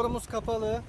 motorumuz kapalı.